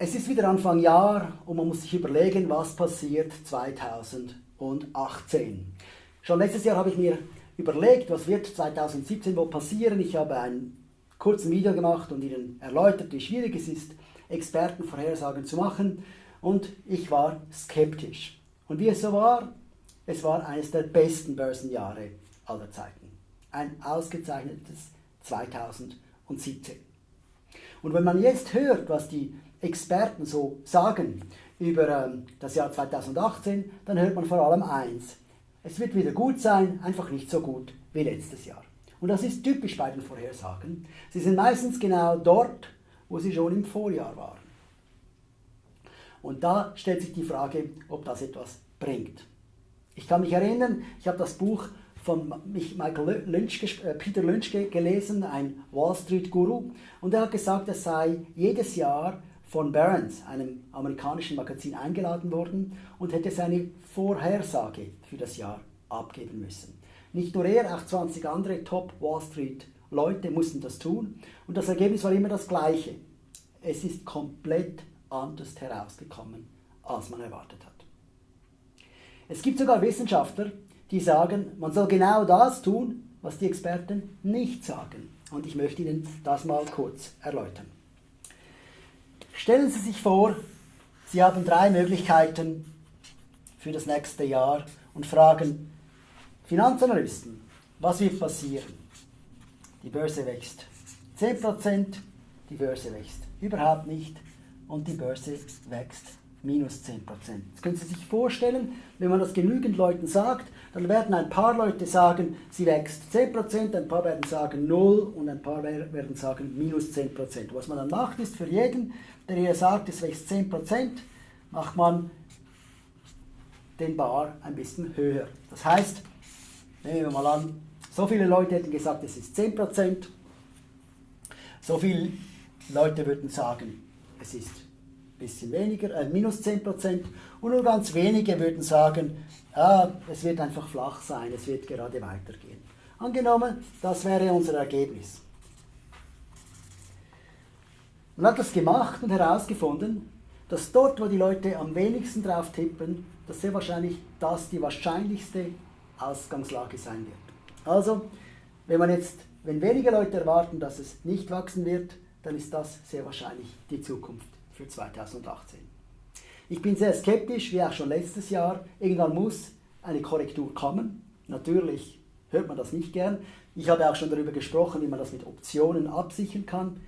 Es ist wieder Anfang Jahr und man muss sich überlegen, was passiert 2018. Schon letztes Jahr habe ich mir überlegt, was wird 2017 wo passieren. Ich habe ein kurzes Video gemacht und Ihnen erläutert, wie schwierig es ist, Expertenvorhersagen zu machen. Und ich war skeptisch. Und wie es so war, es war eines der besten Börsenjahre aller Zeiten. Ein ausgezeichnetes 2017. Und wenn man jetzt hört, was die Experten so sagen über ähm, das Jahr 2018, dann hört man vor allem eins. Es wird wieder gut sein, einfach nicht so gut wie letztes Jahr. Und das ist typisch bei den Vorhersagen. Sie sind meistens genau dort, wo sie schon im Vorjahr waren. Und da stellt sich die Frage, ob das etwas bringt. Ich kann mich erinnern, ich habe das Buch von Michael Lynch, äh, Peter Lynch gelesen, ein Wall Street Guru, und er hat gesagt, er sei jedes Jahr von Barron's, einem amerikanischen Magazin, eingeladen worden und hätte seine Vorhersage für das Jahr abgeben müssen. Nicht nur er, auch 20 andere Top Wall Street Leute mussten das tun und das Ergebnis war immer das gleiche. Es ist komplett anders herausgekommen, als man erwartet hat. Es gibt sogar Wissenschaftler, die sagen, man soll genau das tun, was die Experten nicht sagen. Und ich möchte Ihnen das mal kurz erläutern. Stellen Sie sich vor, Sie haben drei Möglichkeiten für das nächste Jahr und fragen Finanzanalysten, was wird passieren? Die Börse wächst 10%, die Börse wächst überhaupt nicht und die Börse wächst minus 10%. Jetzt können Sie sich vorstellen, wenn man das genügend Leuten sagt, dann werden ein paar Leute sagen, sie wächst 10%, ein paar werden sagen 0 und ein paar werden sagen minus 10%. Was man dann macht, ist für jeden, der hier sagt, es wächst 10%, macht man den Bar ein bisschen höher. Das heißt, nehmen wir mal an, so viele Leute hätten gesagt, es ist 10%, so viele Leute würden sagen, es ist bisschen weniger, äh, minus 10% und nur ganz wenige würden sagen, ah, es wird einfach flach sein, es wird gerade weitergehen. Angenommen, das wäre unser Ergebnis. Man hat das gemacht und herausgefunden, dass dort, wo die Leute am wenigsten drauf tippen, dass sehr wahrscheinlich das die wahrscheinlichste Ausgangslage sein wird. Also, wenn man jetzt, wenn wenige Leute erwarten, dass es nicht wachsen wird, dann ist das sehr wahrscheinlich die Zukunft für 2018. Ich bin sehr skeptisch, wie auch schon letztes Jahr. Irgendwann muss eine Korrektur kommen. Natürlich hört man das nicht gern. Ich habe auch schon darüber gesprochen, wie man das mit Optionen absichern kann.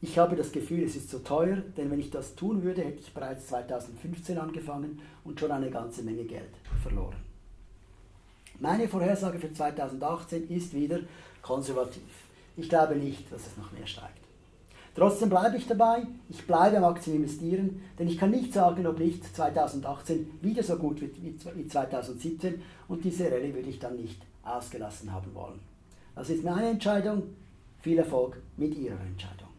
Ich habe das Gefühl, es ist zu teuer, denn wenn ich das tun würde, hätte ich bereits 2015 angefangen und schon eine ganze Menge Geld verloren. Meine Vorhersage für 2018 ist wieder konservativ. Ich glaube nicht, dass es noch mehr steigt. Trotzdem bleibe ich dabei, ich bleibe am Aktien investieren, denn ich kann nicht sagen, ob nicht 2018 wieder so gut wird wie 2017 und diese Rallye würde ich dann nicht ausgelassen haben wollen. Das ist meine Entscheidung. Viel Erfolg mit Ihrer Entscheidung.